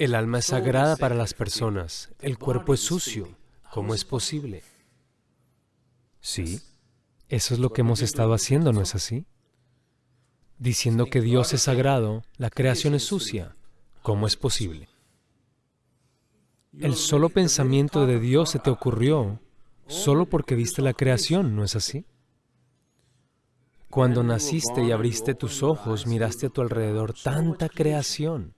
El alma es sagrada para las personas, el cuerpo es sucio. ¿Cómo es posible? Sí, eso es lo que hemos estado haciendo, ¿no es así? Diciendo que Dios es sagrado, la creación es sucia. ¿Cómo es posible? El solo pensamiento de Dios se te ocurrió solo porque viste la creación, ¿no es así? Cuando naciste y abriste tus ojos, miraste a tu alrededor tanta creación.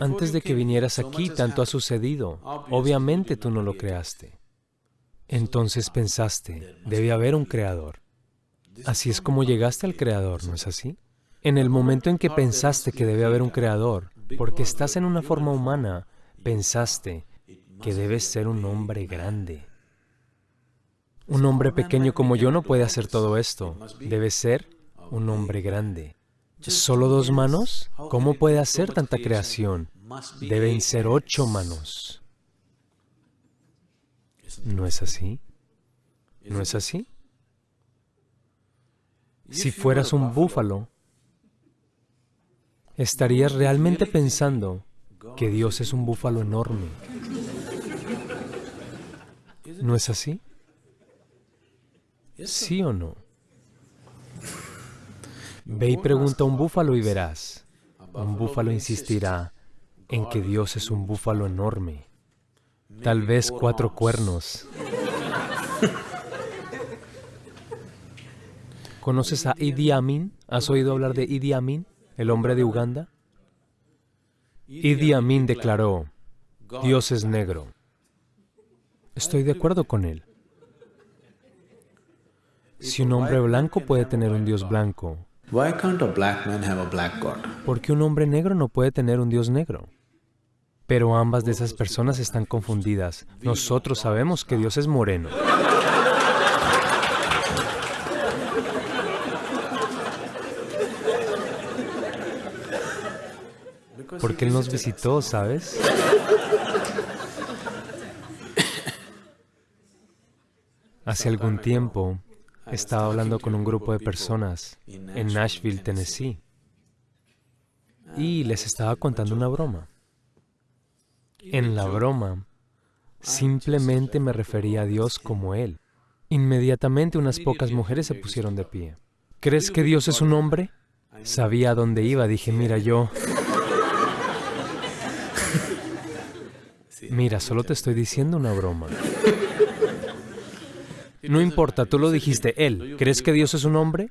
Antes de que vinieras aquí, tanto ha sucedido. Obviamente tú no lo creaste. Entonces pensaste, debe haber un creador. Así es como llegaste al creador, ¿no es así? En el momento en que pensaste que debe haber un creador, porque estás en una forma humana, pensaste que debes ser un hombre grande. Un hombre pequeño como yo no puede hacer todo esto. Debe ser un hombre grande. ¿Solo dos manos? ¿Cómo puede hacer tanta creación? Deben ser ocho manos. ¿No es así? ¿No es así? Si fueras un búfalo, estarías realmente pensando que Dios es un búfalo enorme. ¿No es así? ¿Sí o no? Ve y pregunta a un búfalo y verás. Un búfalo insistirá en que Dios es un búfalo enorme. Tal vez cuatro cuernos. ¿Conoces a Idi Amin? ¿Has oído hablar de Idi Amin, el hombre de Uganda? Idi Amin declaró, Dios es negro. Estoy de acuerdo con él. Si un hombre blanco puede tener un Dios blanco, ¿por qué un hombre negro no puede tener un Dios negro? Pero ambas de esas personas están confundidas. Nosotros sabemos que Dios es moreno. Porque Él nos visitó, ¿sabes? Hace algún tiempo estaba hablando con un grupo de personas en Nashville, Tennessee, y les estaba contando una broma. En la broma, simplemente me refería a Dios como Él. Inmediatamente unas pocas mujeres se pusieron de pie. ¿Crees que Dios es un hombre? Sabía a dónde iba, dije, mira, yo... Mira, solo te estoy diciendo una broma. No importa, tú lo dijiste, Él. ¿Crees que Dios es un hombre?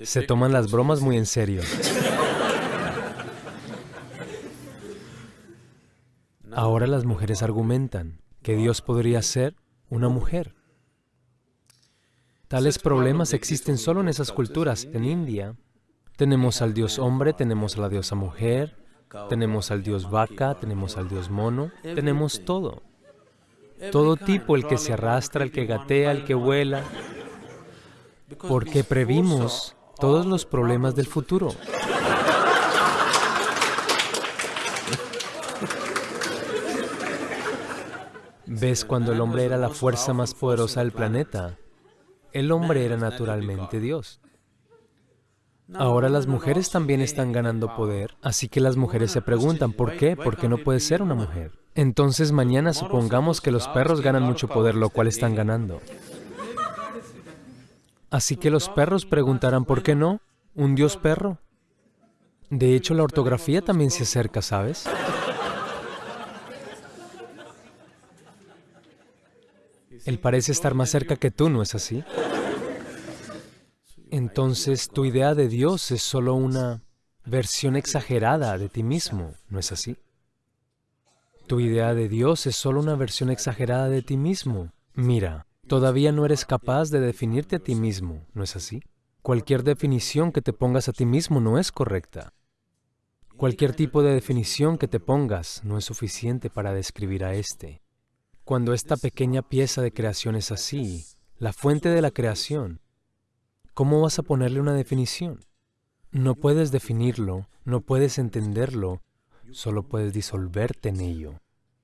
Se toman las bromas muy en serio. Ahora las mujeres argumentan que Dios podría ser una mujer. Tales problemas existen solo en esas culturas. En India tenemos al dios hombre, tenemos a la diosa mujer, tenemos al dios vaca, tenemos al dios mono, tenemos todo. Todo tipo, el que se arrastra, el que gatea, el que vuela, porque previmos todos los problemas del futuro. ¿Ves cuando el hombre era la fuerza más poderosa del planeta? El hombre era naturalmente Dios. Ahora las mujeres también están ganando poder, así que las mujeres se preguntan, ¿por qué? ¿Por qué no puede ser una mujer? Entonces mañana supongamos que los perros ganan mucho poder, lo cual están ganando. Así que los perros preguntarán, ¿por qué no? ¿Un dios perro? De hecho, la ortografía también se acerca, ¿sabes? Él parece estar más cerca que tú, ¿no es así? Entonces, tu idea de Dios es solo una versión exagerada de ti mismo, ¿no es así? Tu idea de Dios es solo una versión exagerada de ti mismo. Mira, todavía no eres capaz de definirte a ti mismo, ¿no es así? Cualquier definición que te pongas a ti mismo no es correcta. Cualquier tipo de definición que te pongas no es suficiente para describir a este. Cuando esta pequeña pieza de creación es así, la fuente de la creación, ¿cómo vas a ponerle una definición? No puedes definirlo, no puedes entenderlo, solo puedes disolverte en ello.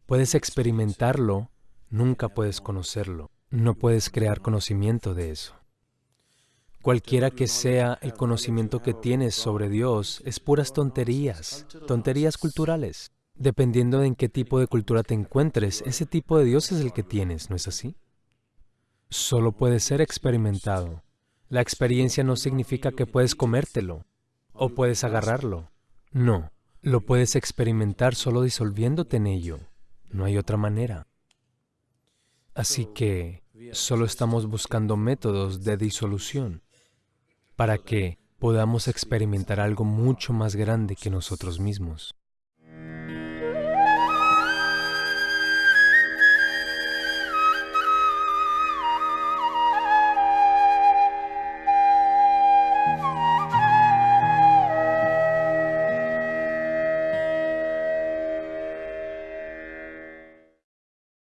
Puedes experimentarlo, nunca puedes conocerlo. No puedes crear conocimiento de eso. Cualquiera que sea el conocimiento que tienes sobre Dios, es puras tonterías, tonterías culturales. Dependiendo de en qué tipo de cultura te encuentres, ese tipo de Dios es el que tienes, ¿no es así? Solo puede ser experimentado. La experiencia no significa que puedes comértelo o puedes agarrarlo. No, lo puedes experimentar solo disolviéndote en ello. No hay otra manera. Así que solo estamos buscando métodos de disolución para que podamos experimentar algo mucho más grande que nosotros mismos.